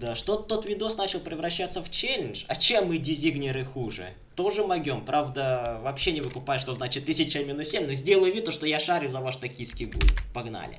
Да, что тот видос начал превращаться в челлендж, а чем мы дизигнеры хуже? Тоже могем, правда, вообще не выкупаю, что значит 1000 минус 7, но сделаю вид, что я шарю за ваш токийский гуль. Погнали.